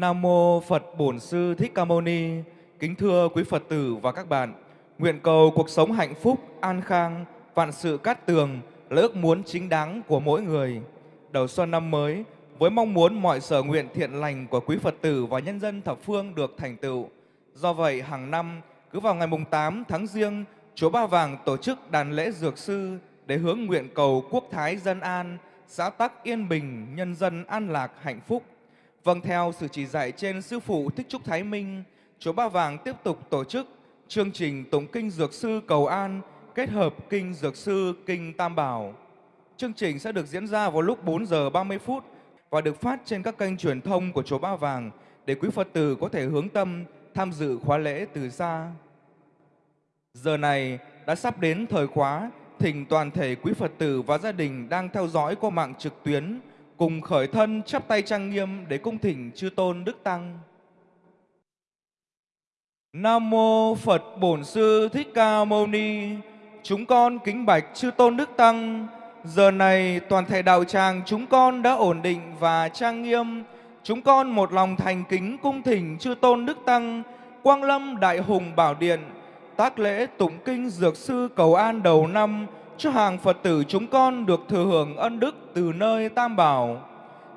Nam mô Phật Bổn Sư Thích Ca Mâu Ni. Kính thưa quý Phật tử và các bạn, nguyện cầu cuộc sống hạnh phúc, an khang, vạn sự cát tường là ước muốn chính đáng của mỗi người. Đầu xuân năm mới, với mong muốn mọi sở nguyện thiện lành của quý Phật tử và nhân dân thập phương được thành tựu. Do vậy, hàng năm, cứ vào ngày mùng 8 tháng Giêng, Chùa Ba Vàng tổ chức đàn lễ dược sư để hướng nguyện cầu quốc thái dân an, xã tắc yên bình, nhân dân an lạc hạnh phúc. Vâng theo sự chỉ dạy trên Sư Phụ Thích Trúc Thái Minh, Chùa Ba Vàng tiếp tục tổ chức chương trình Tụng Kinh Dược Sư Cầu An kết hợp Kinh Dược Sư Kinh Tam Bảo. Chương trình sẽ được diễn ra vào lúc 4 giờ 30 phút và được phát trên các kênh truyền thông của Chùa Ba Vàng để quý Phật tử có thể hướng tâm tham dự khóa lễ từ xa. Giờ này đã sắp đến thời khóa, thỉnh toàn thể quý Phật tử và gia đình đang theo dõi qua mạng trực tuyến cùng khởi thân chắp tay trang nghiêm để cung thỉnh chư tôn đức tăng. Nam mô Phật Bổn Sư Thích Ca Mâu Ni. Chúng con kính bạch chư tôn đức tăng. Giờ này toàn thể đạo tràng chúng con đã ổn định và trang nghiêm. Chúng con một lòng thành kính cung thỉnh chư tôn đức tăng, Quang Lâm Đại Hùng Bảo Điện, tác lễ tụng kinh dược sư cầu an đầu năm cho hàng Phật tử chúng con được thừa hưởng ân đức từ nơi Tam Bảo.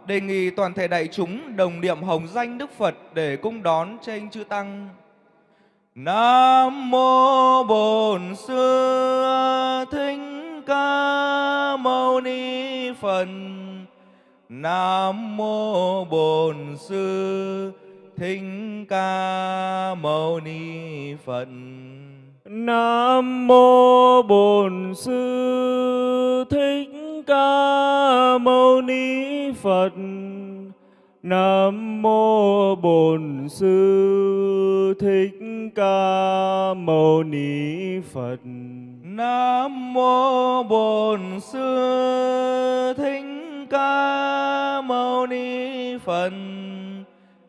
Đề nghị toàn thể đại chúng đồng niệm hồng danh Đức Phật để cung đón trên chư Tăng. Nam mô Bổn Sư Thích Ca Mâu Ni Phật. Nam mô Bổn Sư Thích Ca Mâu Ni Phật. Nam mô Bổn Sư Thích Ca Mâu Ni Phật. Nam mô Bổn Sư Thích Ca Mâu Ni Phật. Nam mô Bổn Sư Thích Ca Mâu Ni Phật.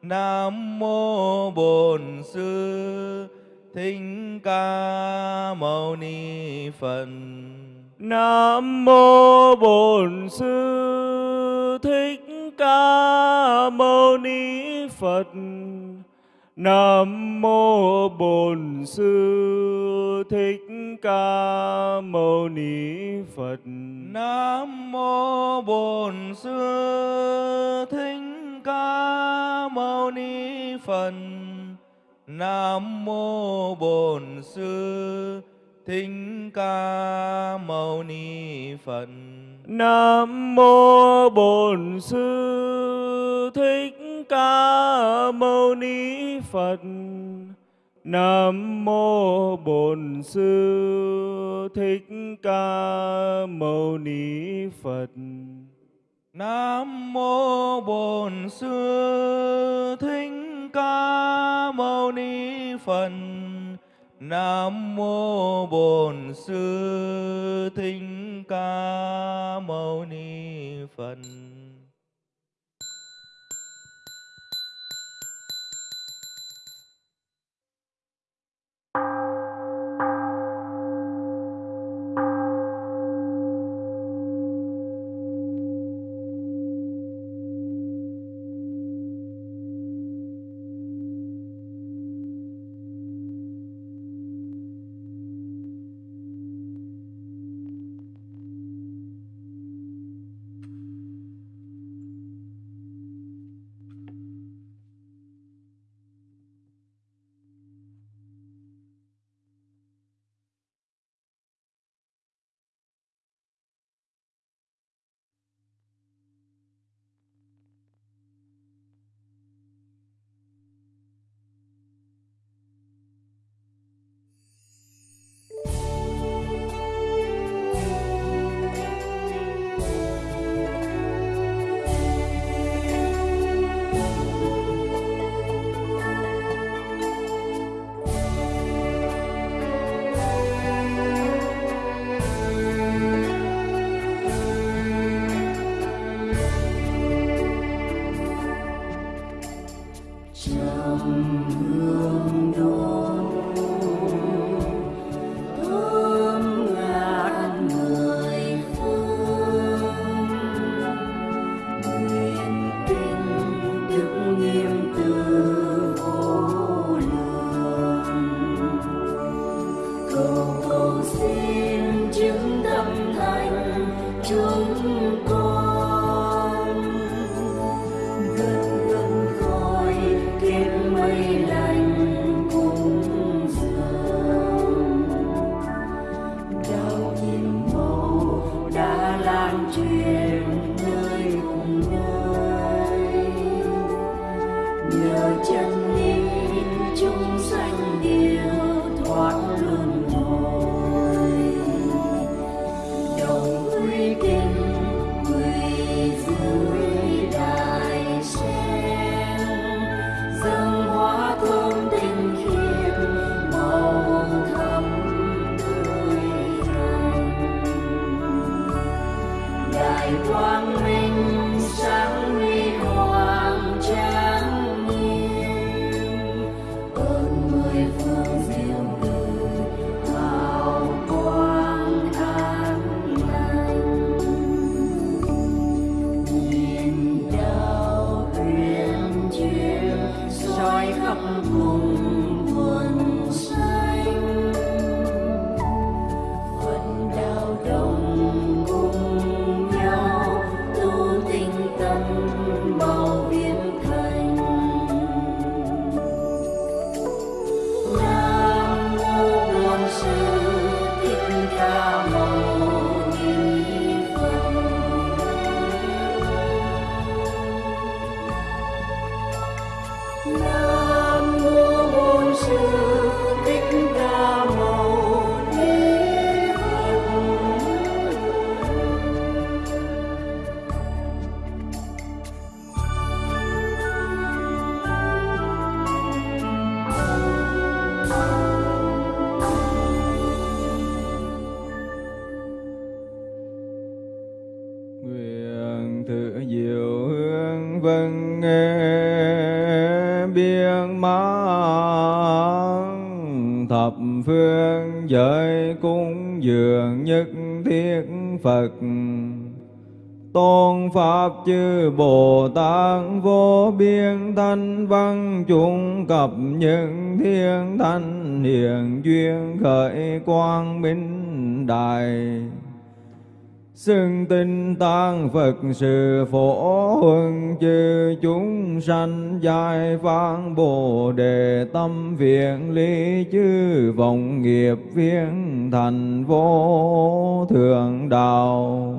Nam mô Bổn Sư Thích Ca Mâu Ni Phật. Nam mô Bổn Sư Thích Ca Mâu Ni Phật. Nam mô Bổn Sư Thích Ca Mâu Ni Phật. Nam mô Bổn Sư Thích Ca Mâu Ni Phật. Nam mô Bổn Sư Thích Ca Mâu Ni Phật. Nam mô Bổn Sư Thích Ca Mâu Ni Phật. Nam mô Bổn Sư Thích Ca Mâu Ni Phật. Nam mô Bổn Sư Thích ca mâu ni phật nam mô bổn sư thích ca mâu ni phật Chư Bồ Tát vô biên thanh văn chúng cập những thiên thanh hiền duyên khởi quang minh đại xưng tinh tăng Phật sự phổ huân chư chúng sanh giai phán Bồ đề tâm viện lý chư vọng nghiệp viên thành vô thượng đạo.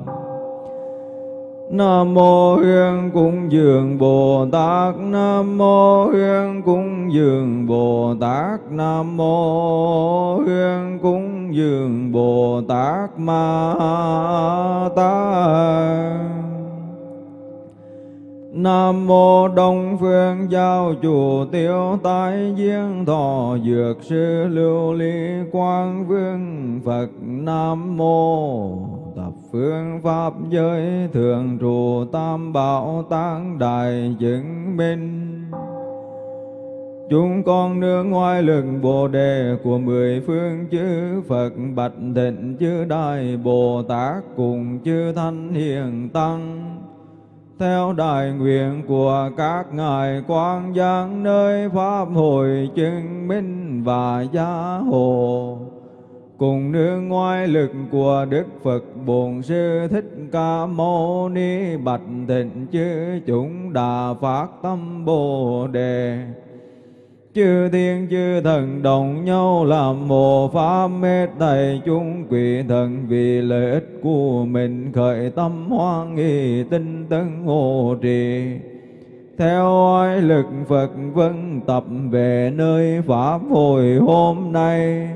Nam mô Hương Cung Dường Bồ Tát Nam mô Hương Cung Dường Bồ Tát Nam mô Hương Cung Dường Bồ Tát Ma Tát. Nam mô Đông Phương Giao Chủ Tiêu tái Diên Thọ Dược Sư Lưu Ly Quang Vương Phật. Nam mô phương Pháp giới Thường trụ Tam Bảo Tán Đại chứng minh Chúng con nương ngoài lực Bồ Đề của mười phương chư Phật, Bạch Thịnh chư Đại Bồ Tát cùng chư Thanh Hiền Tăng. Theo đại nguyện của các ngài quang giang nơi pháp hội chứng minh và gia hộ cùng nương ngoại lực của Đức Phật Bổn Sư Thích Ca Mâu Ni Bạch Thịnh chư chúng đà phát tâm Bồ Đề. Chư thiên chư thần đồng nhau làm Mồ pháp mê thầy chúng quỷ thần vì lợi ích của mình khởi tâm hoan nghi tinh tấn hộ trì. Theo oai lực Phật vân tập về nơi pháp Hồi hôm nay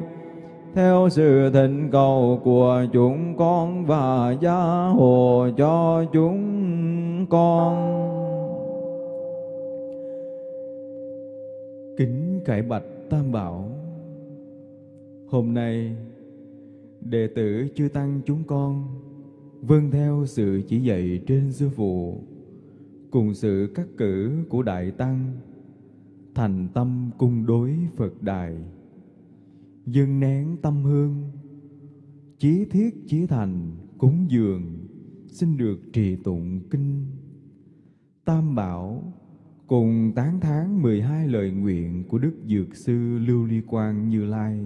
theo sự thịnh cầu của chúng con và gia hộ cho chúng con. Kính cải bạch Tam Bảo, Hôm nay Đệ tử chư Tăng chúng con Vâng theo sự chỉ dạy trên sư phụ, Cùng sự cắt cử của Đại Tăng, Thành tâm cung đối Phật Đài. Dâng nén tâm hương. Chí thiết chí thành cúng dường Xin được trì tụng kinh. Tam Bảo cùng tán thán 12 lời nguyện của Đức Dược Sư Lưu Ly Quang Như Lai.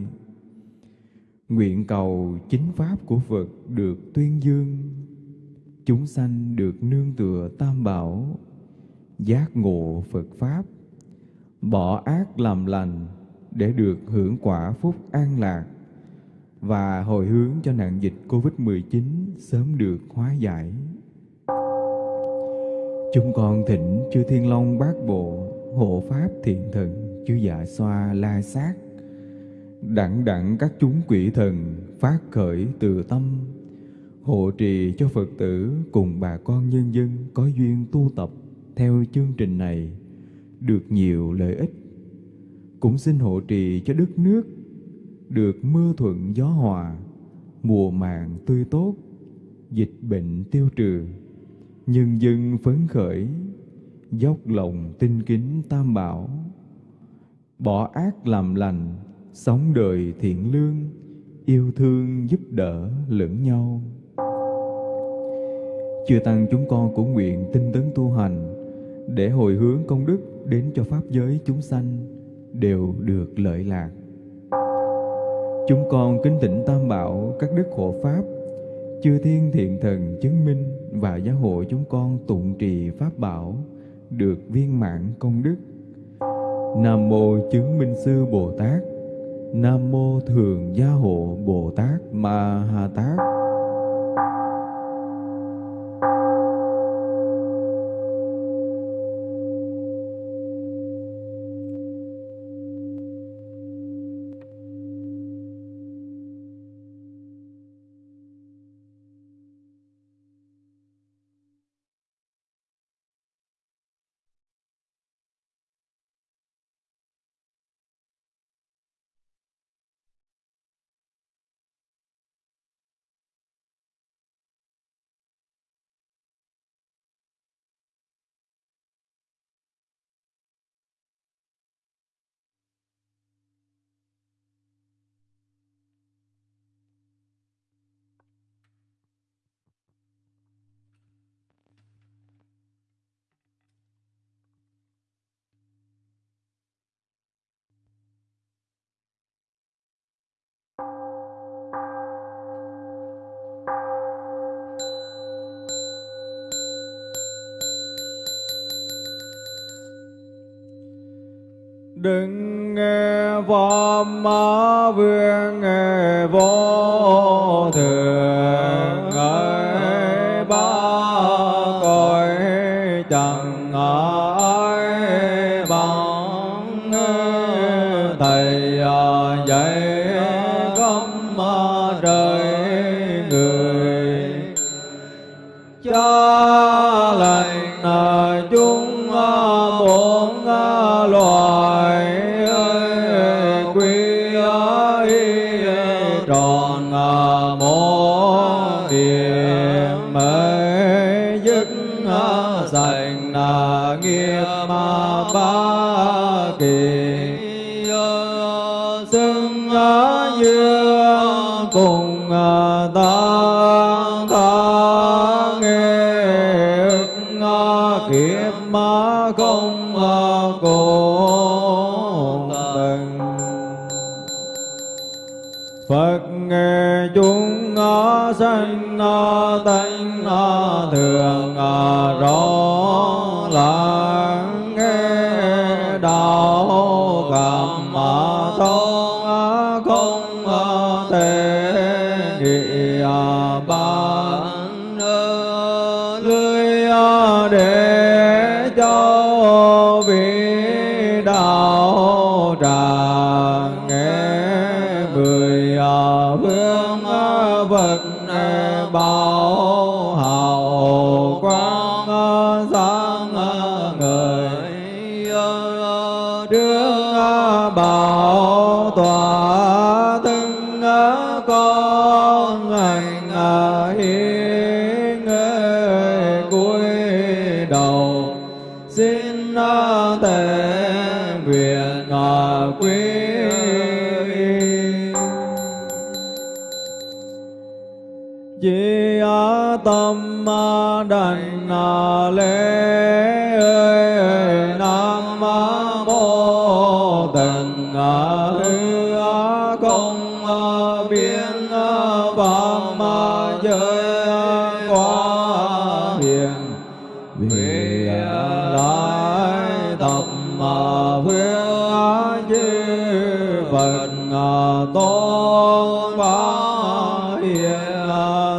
Nguyện cầu chính pháp của Phật được tuyên dương, chúng sanh được nương tựa tam bảo giác ngộ phật pháp bỏ ác làm lành để được hưởng quả phúc an lạc và hồi hướng cho nạn dịch Covid-19 sớm được hóa giải. Chúng con thỉnh chư Thiên Long Bát Bộ, hộ Pháp Thiện Thần, chư Dạ Xoa La Sát, đặng đặng các chúng quỷ thần phát khởi từ tâm, hộ trì cho Phật tử cùng bà con nhân dân có duyên tu tập theo chương trình này được nhiều lợi ích. Cũng xin hộ trì cho đất nước được mưa thuận gió hòa, mùa màng tươi tốt, dịch bệnh tiêu trừ, nhân dân phấn khởi, dốc lòng tinh kính tam bảo, bỏ ác làm lành, sống đời thiện lương, yêu thương giúp đỡ lẫn nhau. Chư Tăng chúng con cũng nguyện tinh tấn tu hành để hồi hướng công đức đến cho Pháp giới chúng sanh đều được lợi lạc. Chúng con kính tịnh Tam Bảo, các đức hộ Pháp, chư thiên thiện thần chứng minh và gia hộ chúng con tụng trì Pháp Bảo được viên mãn công đức. Nam Mô Chứng Minh Sư Bồ Tát Nam Mô Thường Gia Hộ Bồ Tát Ma Ha Tát đừng nghe ma vương, nghe vô thường ơi. Ba cõi chẳng ai bằng thầy à, dạy gấm trời người. Cha lành chúng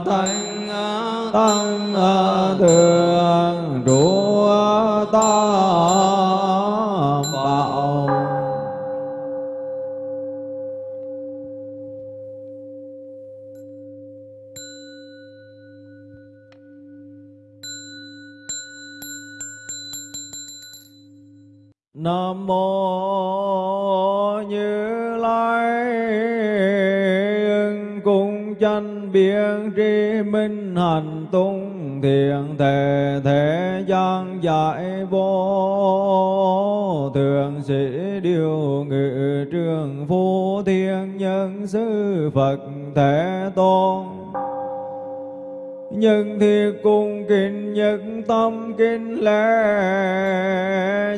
thanh tăng thượng trụ ta bảo. Nam mô như lai cung chân biện tri minh hành tung thiện thể thế gian giải vô. Thường sĩ điều ngự trường phu thiên nhân sư phật thể tôn nhân thi cung kinh nhất tâm kinh lễ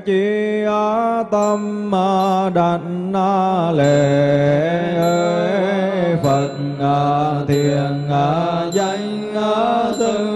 chỉ á tâm mà đảnh na lệ ơi. Phật thiên danh á sư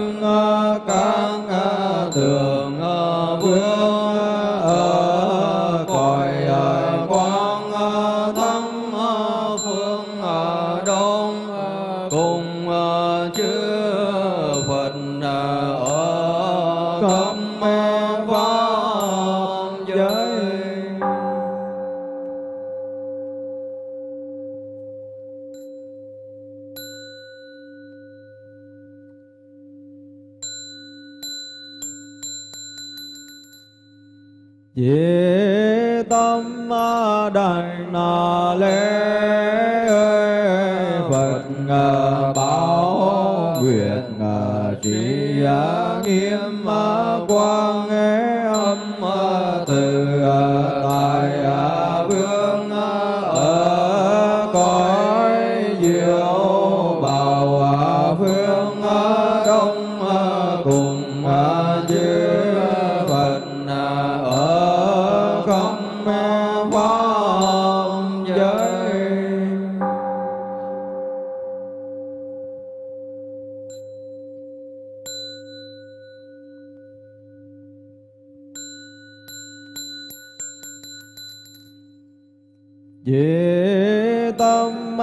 Vì tâm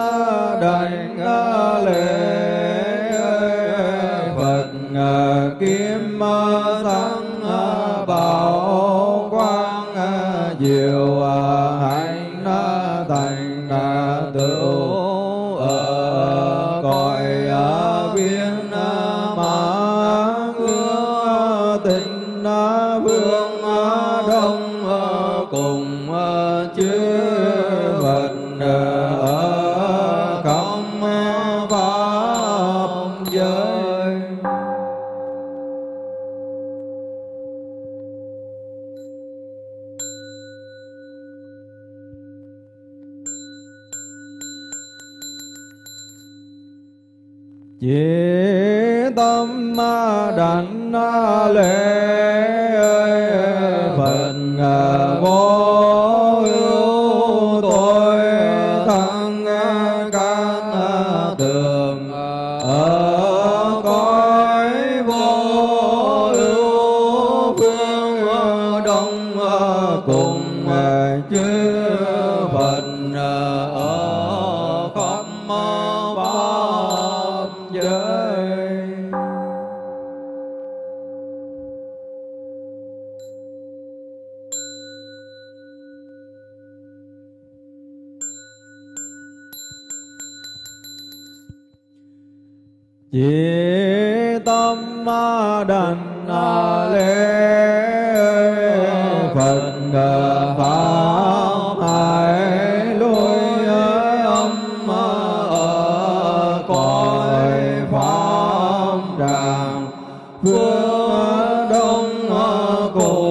đành lệ. こ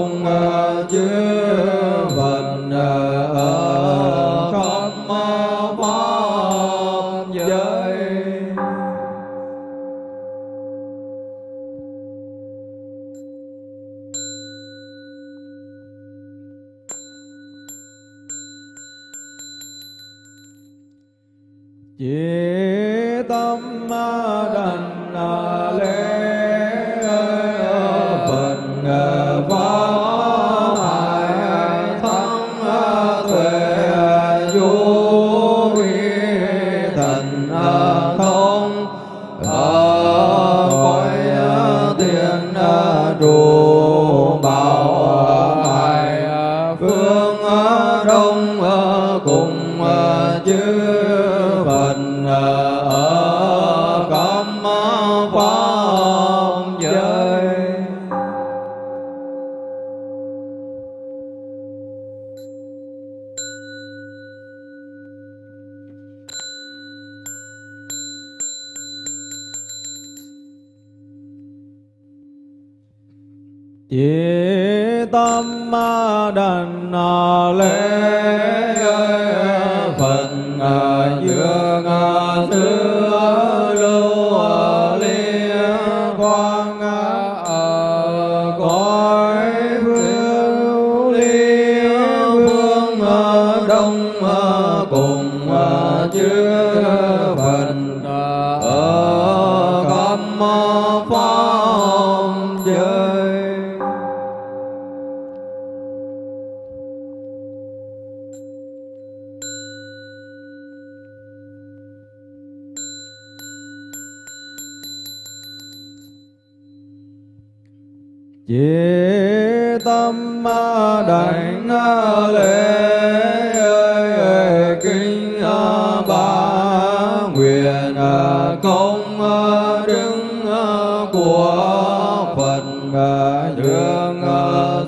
công ờ, đức ờ, của phật ờ, dương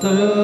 thứ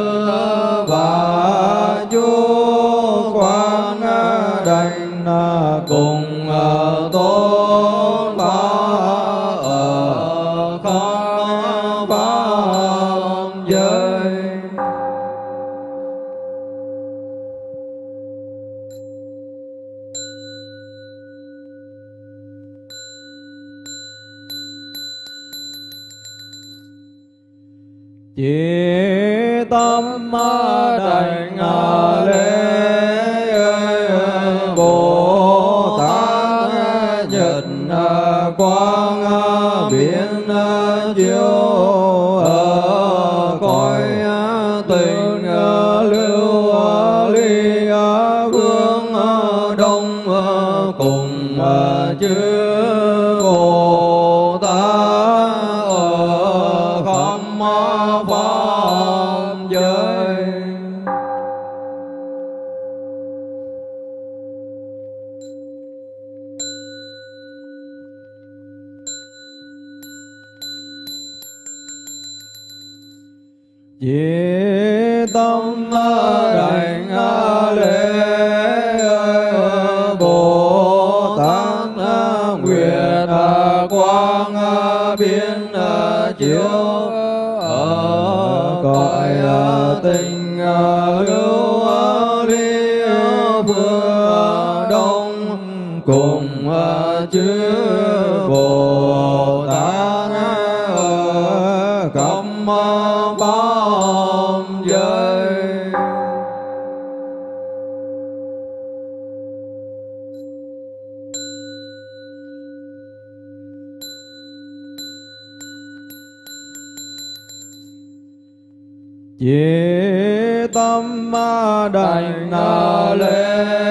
lễ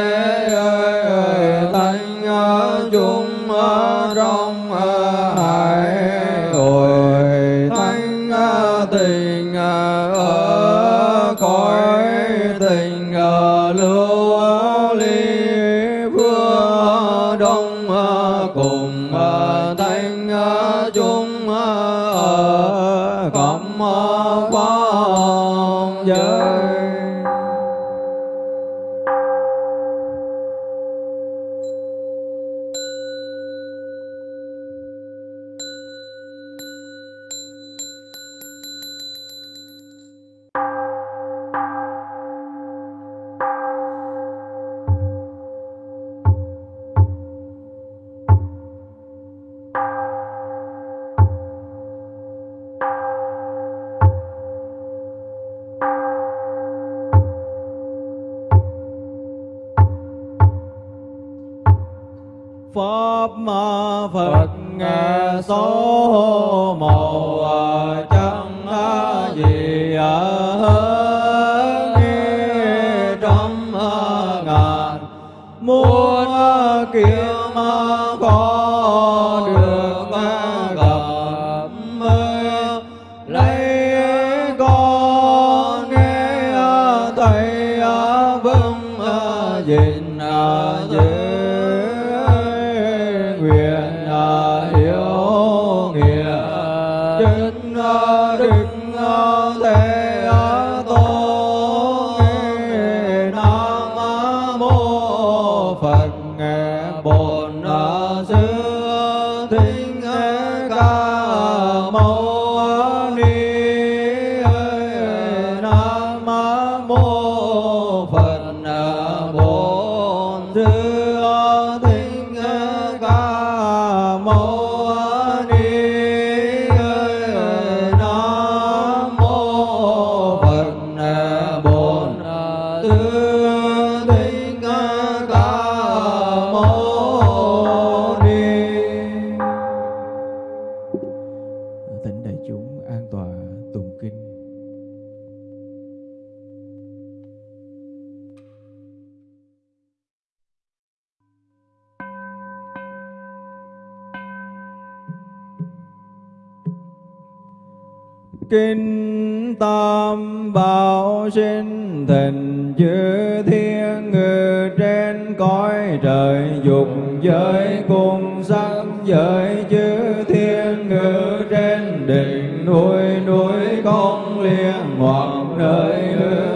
kinh tam bảo sinh thịnh chư thiên ngự trên cõi trời dục giới cùng sắc giới chư thiên ngự trên đỉnh núi núi con liên hoặc nơi hư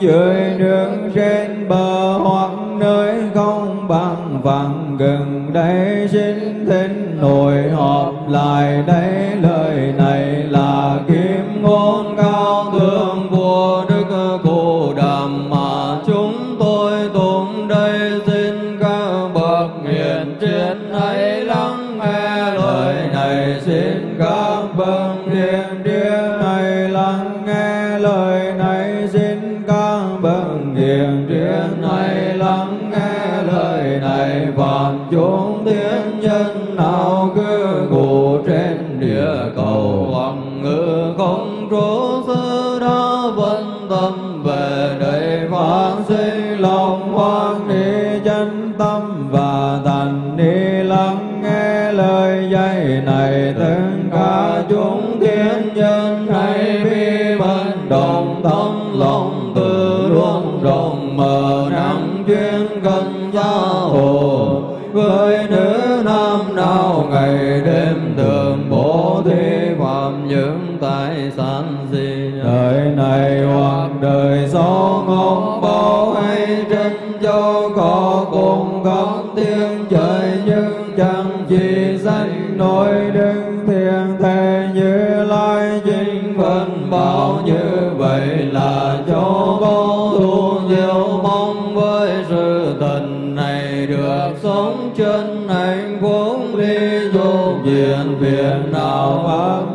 dưới nước trên bờ hoặc nơi không bằng phẳng gần đây xin thỉnh nội họp lại đây. Với nữ nam nào ngày đêm thường bố thí phạm những tài sản gì đời này hoặc đời sau ngóng bao hay trên cho có cùng khắp tiếng trời nhưng chẳng chỉ danh nổi đứng thiền thế như lai chính phân bảo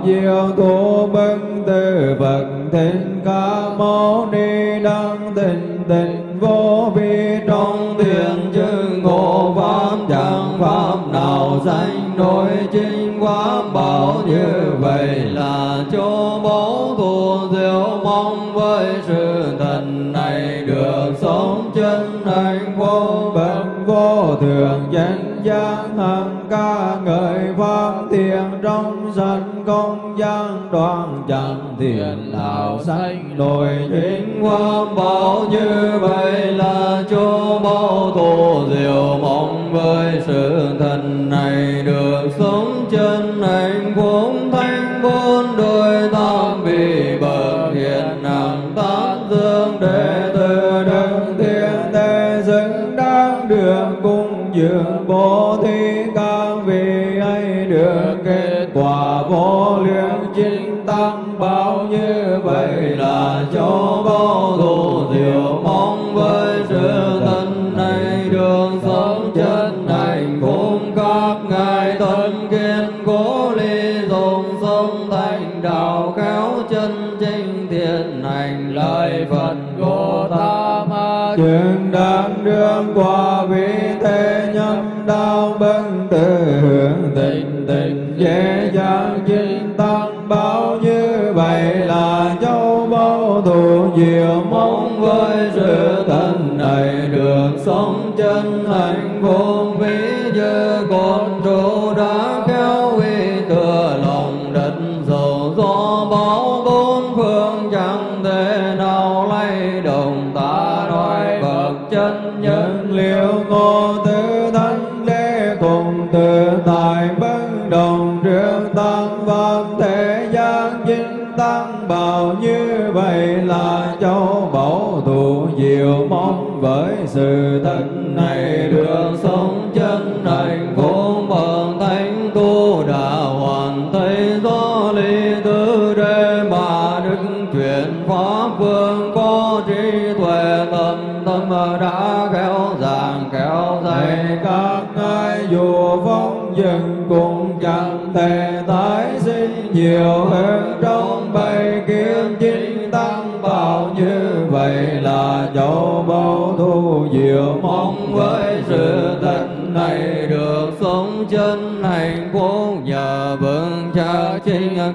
diệu thủ bưng tư vật thiên ca mâu ni đăng tình tình vô vi trong thiền chư ngộ pháp, chẳng pháp nào danh nổi chính quá bảo như vậy là cho báu thù diệu mong với sự thần này được sống chân hạnh vô bệnh vô thường danh giác. Hằng ca ngợi pháp thiền trong sanh công gian đoạn chẳng thiền nào sanh nổi chính pháp bảo như vậy là cho bao thù diệu mong với sự thần này được chính tăng bao như vậy là cho sự thân này được sống chân hạnh vô vĩ giới với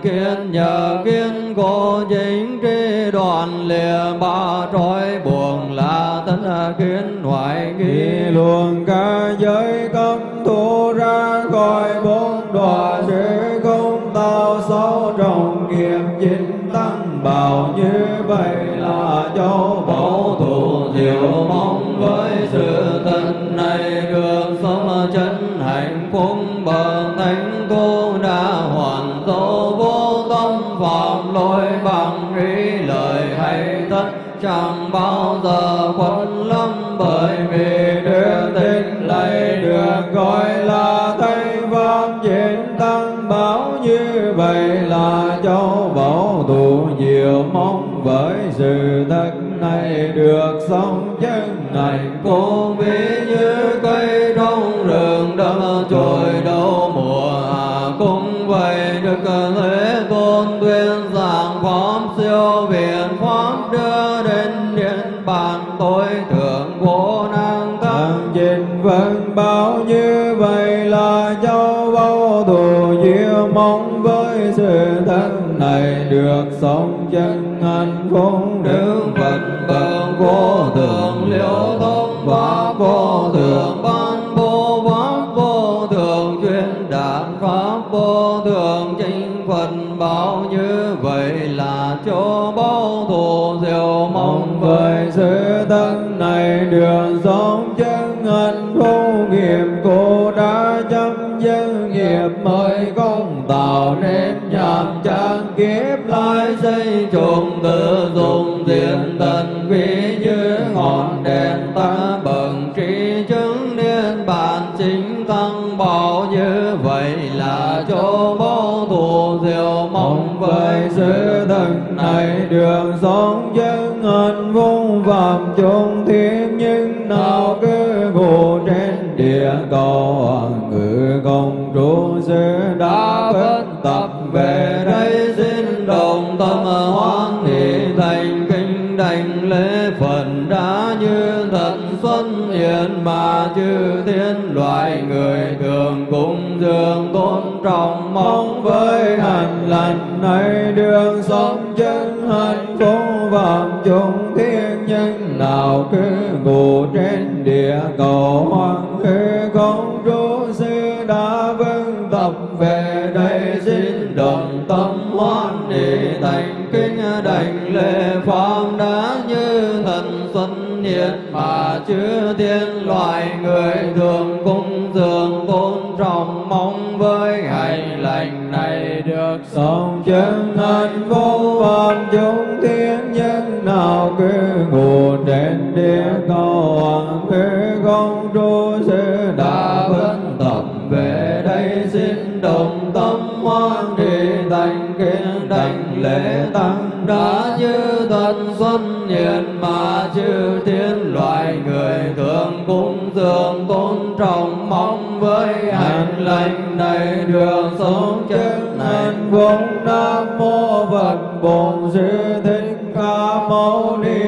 kiến nhờ kiến cố chính tri đoàn lìa ba trói buồn là tánh kiến ngoại nghi. Luồng ca giới cấm thu ra khỏi bốn đọa sẽ không tạo xấu trong nghiệp chính tăng bảo như vậy là châu bảo thủ diệu mong tôn tuyên giảng pháp siêu viện pháp đưa đến điện bàn tối thượng vô năng thắng trình vân báo như vậy là châu bao thù diệu mong với sự thân này được sống chân hạnh phúc đức phật bậc vô chúng tự dùng diện tình quý như ngọn đèn ta bận trí chứng niên. Bản chính tăng bảo như vậy là chỗ vô thù diệu mong với sự thân này. Đường sống chân hạnh phúc phạm chung thiên, nhưng nào cứ ngủ trên địa cầu. Mà chư thiên loại người thường cung dường tôn trọng mong với hành lành. Này đường sống chân hạnh phúc vạn chúng thiên nhân, nào cứ ngủ trên địa cầu hoàng khi công trú sư đã vâng tập về đây, xin đồng tâm hoan hỷ thành xuân mà chư thiên loài người thường cung dường tôn trọng mong với hành lành này được sống chân thành vô phạm chúng thiên nhân nào cứ ngủ đến địa cầu hoàng thế công trú sư đã vấn tập về đây xin đồng tâm hoa lễ tăng. Đã như thần xuân nhiệt mà chư thiên loài người thường cung dường tôn trọng mong với hành lành này được sống chân hạnh phúc nam mô phật bổn sư thích ca mâu ni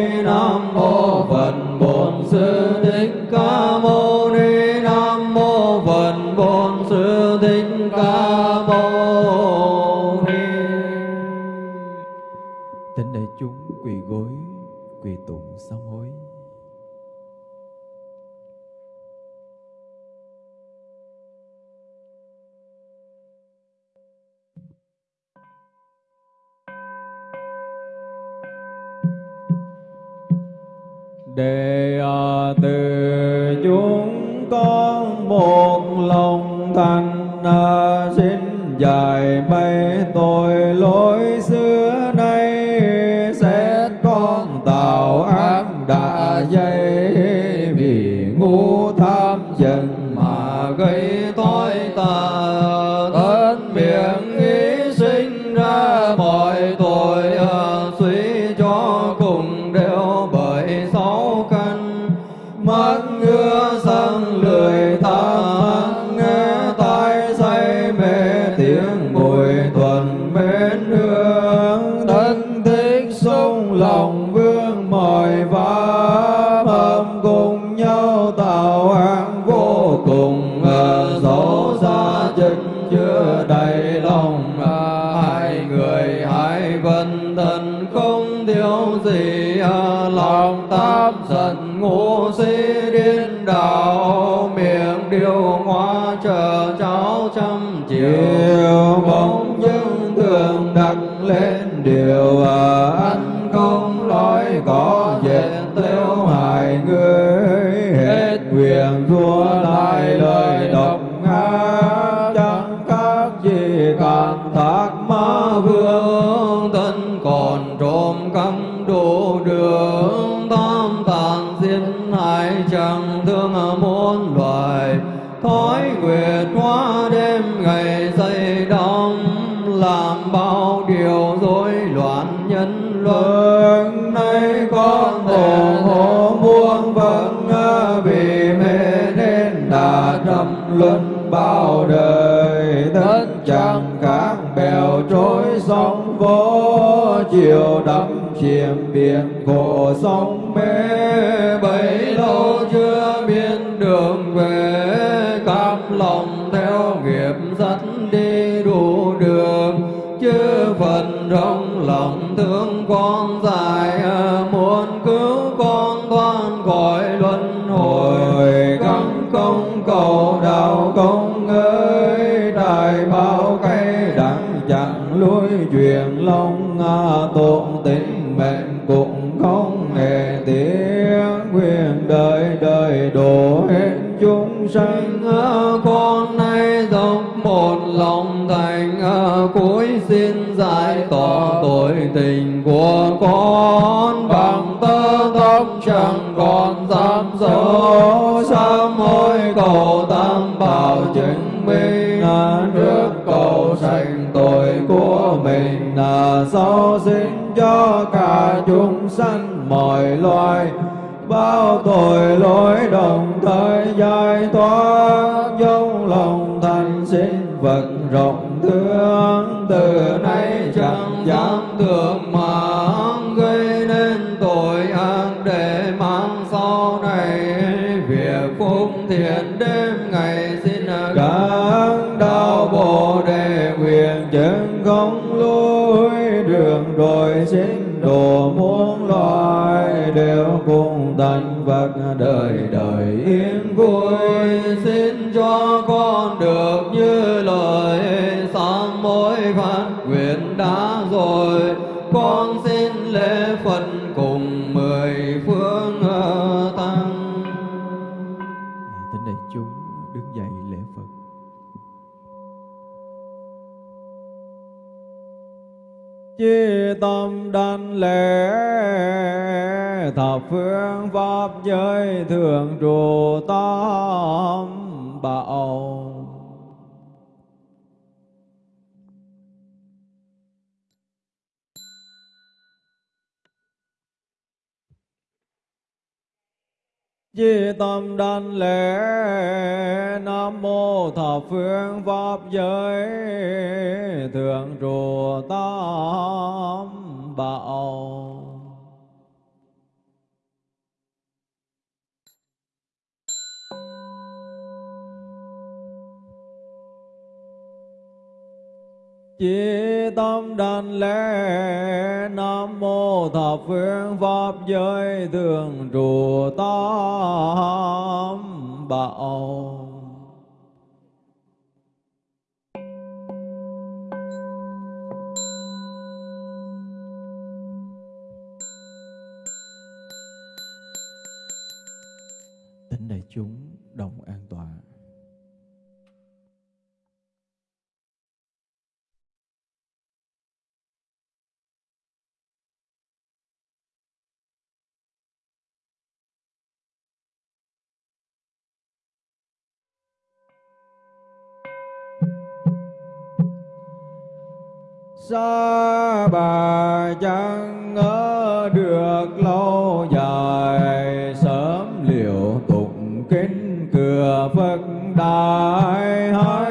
quỳ gối, quỳ tụng sám hối. Để từ chúng con một lòng thành à, xin dài bay tội lỗi xưa đã dây vì ngu tham dần mà gây tối tai công lên điều à, ăn không nói có dệt tiêu chiều đắm chìm biển khổ sóng mê. không lối, đường đồi chính, đồ muôn loài đều cùng thành phật đời đời yên vui. Xin cho con chi tâm đảnh lễ thập phương pháp giới thường trụ tam bảo. Chi tâm đảnh lễ Nam mô thập phương pháp giới Thượng trụ tam bảo. chỉ tâm đảnh lễ Nam mô thập phương Pháp giới thường trụ tam bảo. xa bà chẳng ngỡ được lâu dài, sớm liệu tụng kính cửa phật đại hai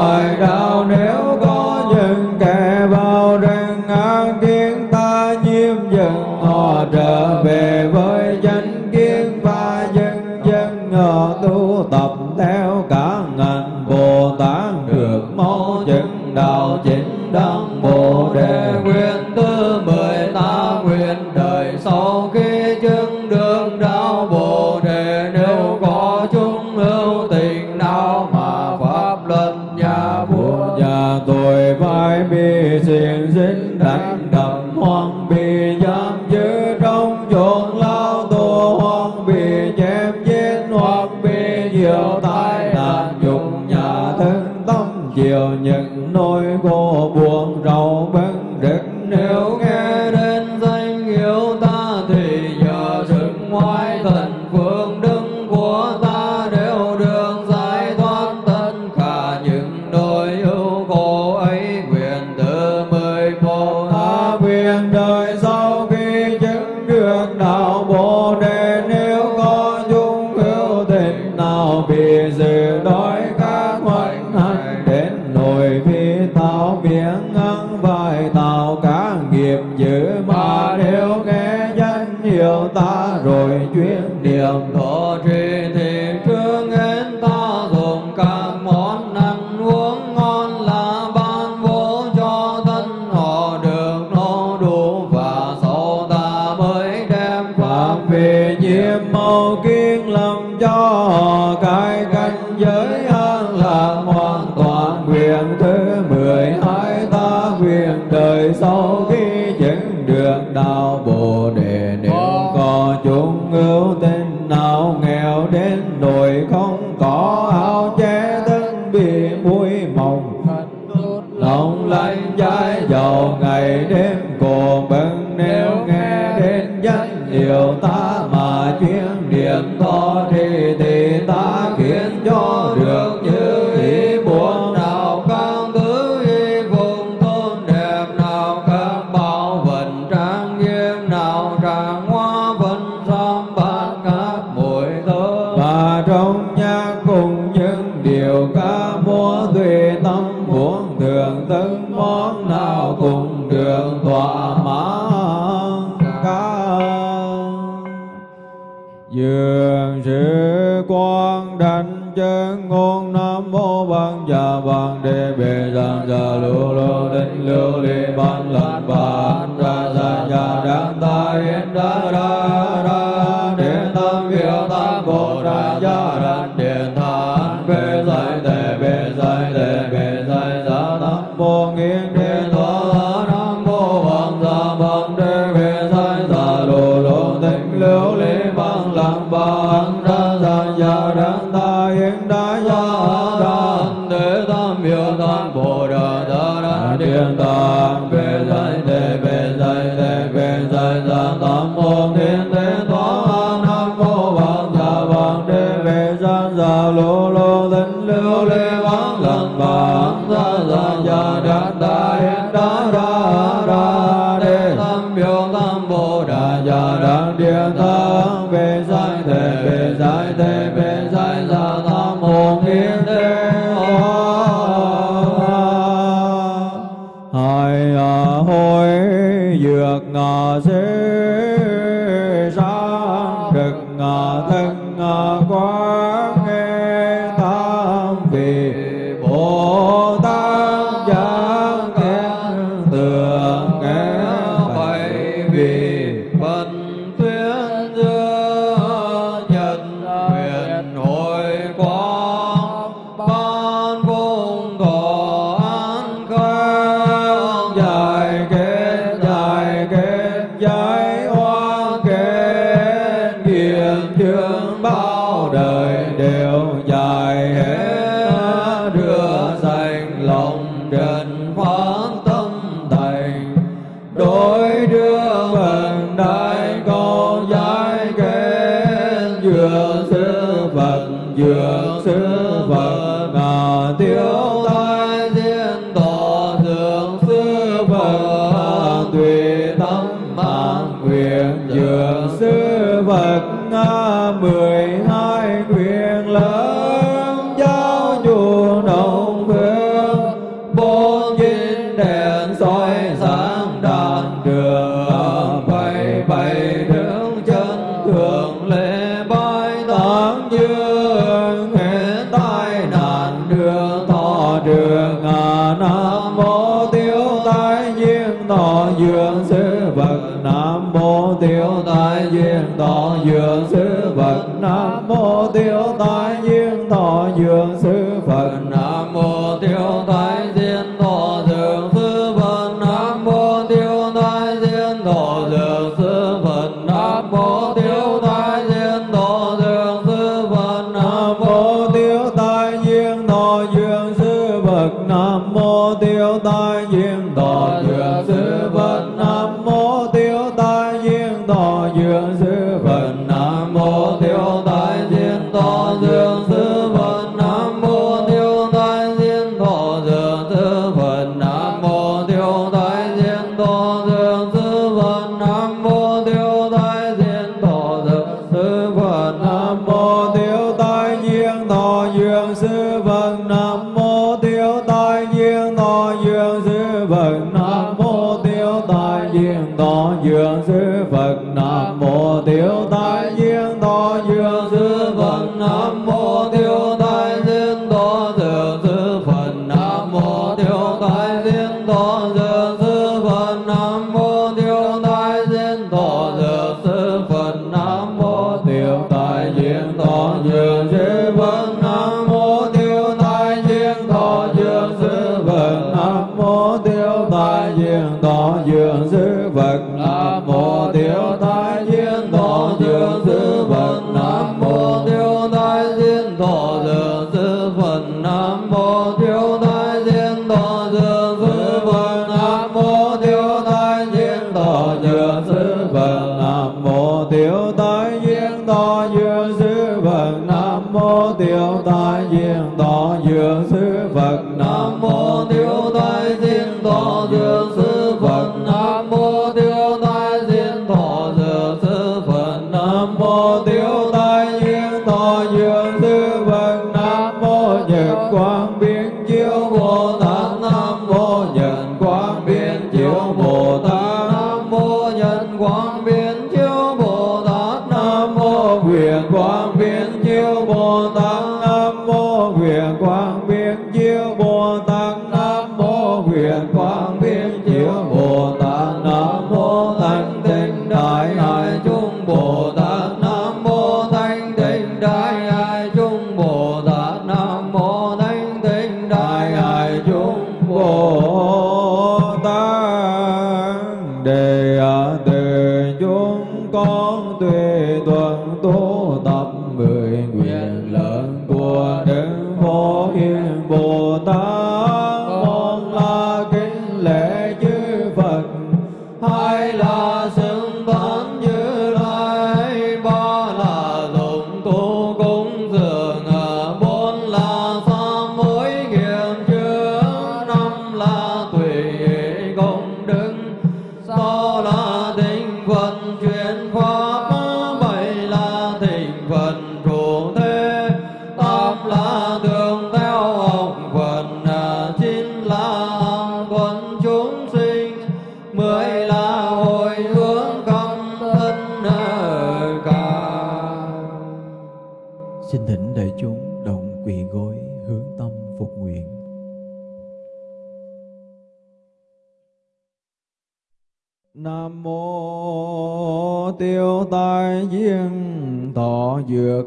của đau đạo nếu niệm to hai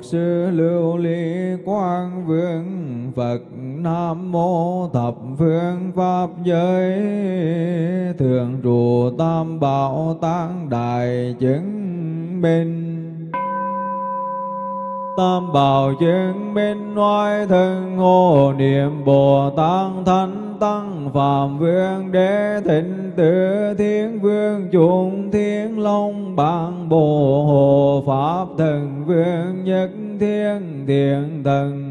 sư lưu ly quang vương, phật nam mô thập phương pháp giới. Thường trụ tam bảo tăng đại chứng minh. Tam bảo chứng minh nói thân hồ niệm Bồ Tát Thánh Tăng Phạm Vương Đế Thịnh Tư chúng Thiên Long Bang Bồ Hồ, Pháp Thần Vương Nhất Thiên Thiện Thần,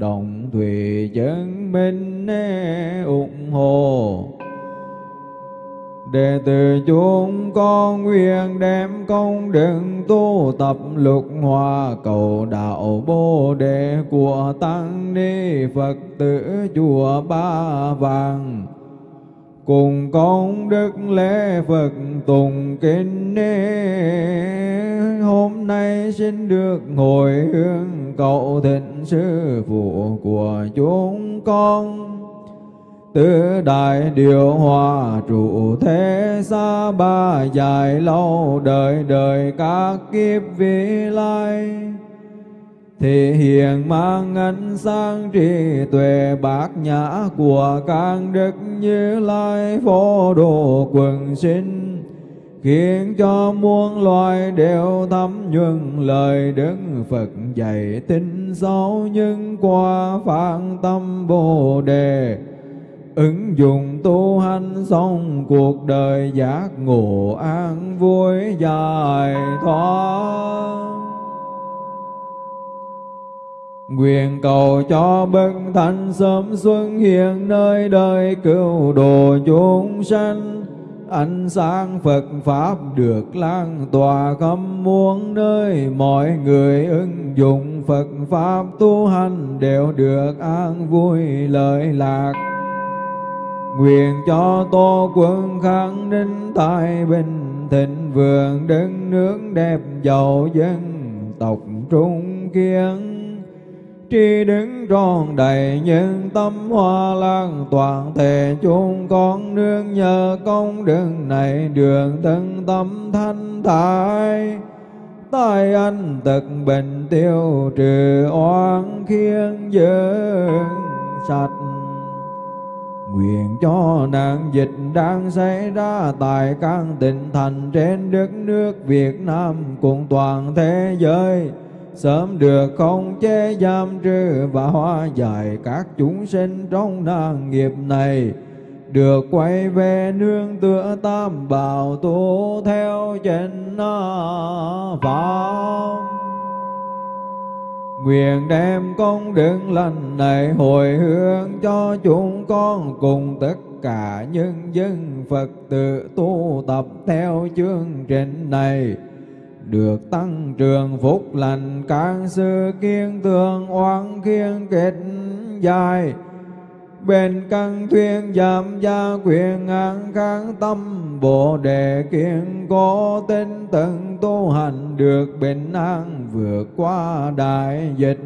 Đồng Thủy chứng minh ủng hộ. Đệ tử chúng con nguyện đem công đức tu tập lục hòa cầu đạo bồ đề của tăng ni Phật tử chùa Ba Vàng cùng con đức lễ Phật tùng kinh hôm nay xin được hồi hướng cầu thịnh sư phụ của chúng con. Tứ đại điều hòa trụ thế xa ba dài lâu đời đời các kiếp vị lai thì hiện mang ánh sáng trí tuệ bát nhã của các đức như lai phổ độ quần sinh, khiến cho muôn loài đều thấm nhuần lời đức Phật dạy tin sâu nhưng qua phản tâm bồ đề. Ứng dụng tu hành xong cuộc đời giác ngộ an vui dài thoát. Nguyện cầu cho bậc thánh sớm xuân hiện nơi đời cứu độ chúng sanh. Ánh sáng Phật Pháp được lan tỏa khắp muôn nơi. Mọi người ứng dụng Phật Pháp tu hành đều được an vui lợi lạc. Nguyện cho Tô quân kháng ninh tài bình thịnh vượng đất nước đẹp giàu dân tộc trung kiên tri đứng tròn đầy nhân tâm hoa lan toàn thể chúng con nương nhờ công đức này đường thân tâm thanh thải. Tai anh tật bệnh tiêu trừ oan khiên dương, sạch. Nguyện cho nạn dịch đang xảy ra tại các tỉnh thành trên đất nước Việt Nam, cùng toàn thế giới sớm được không chế giam trừ và hóa giải các chúng sinh trong nạn nghiệp này. Được quay về nương tựa tam bảo tu theo chân pháp Nguyện đem công đức lành này hồi hướng cho chúng con cùng tất cả nhân dân Phật tử tu tập theo chương trình này được tăng trường phúc lành các sư kiên tường oán kiên kết dài. Bên căn thuyên giảm gia quyền an kháng tâm, bồ đề kiên cố tinh tận tu hành được bình an vượt qua đại dịch.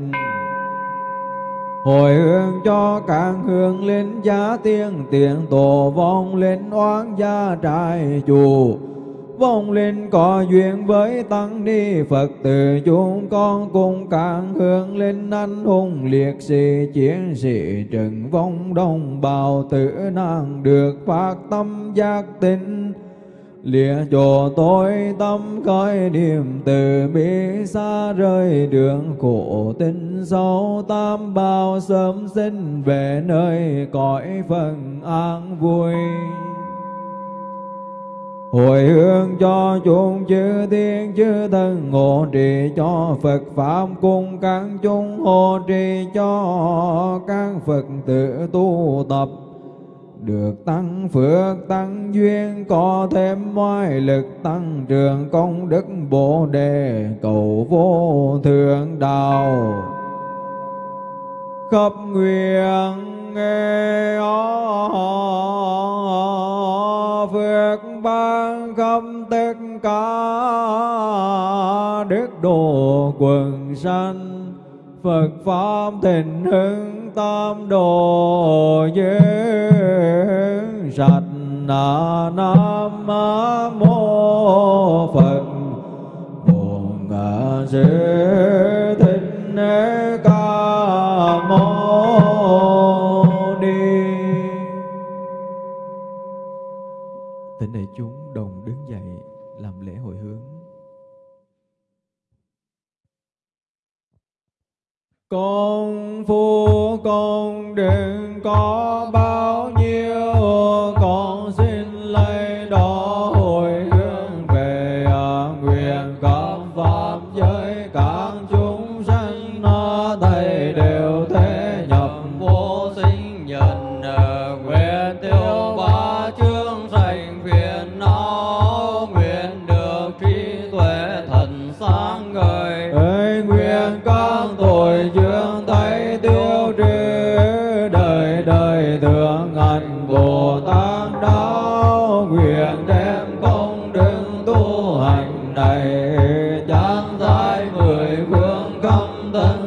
Hồi hương cho càng hương linh giá tiên, tiền tổ vong linh oán gia trại chùa vong linh có duyên với tăng ni phật tử chúng con cùng càng hướng linh anh hùng, liệt sĩ chiến sĩ trần vong đồng bào tử nạn được phát tâm giác tinh lìa chỗ tôi tâm khởi niềm từ bi xa rơi đường khổ tinh sâu, tam bao sớm sinh về nơi cõi phần an vui hồi hướng cho chúng chư thiên chư thần hộ trì cho Phật Pháp cùng các chúng hộ trì cho các Phật tử tu tập. Được tăng phước, tăng duyên, có thêm ngoại lực, tăng trường công đức, bồ đề, cầu vô thượng đạo. Khắp nguyện nghe việc ban khâm tất cả đức độ quần sanh. Phật Pháp thịnh hưng tam đồ giới sạch na nam mô Phật. Bổn Sư Thích Ca Thỉnh đại chúng đồng đứng dậy làm lễ hồi hướng. Con phu con đừng có bao nhiêu phương khắp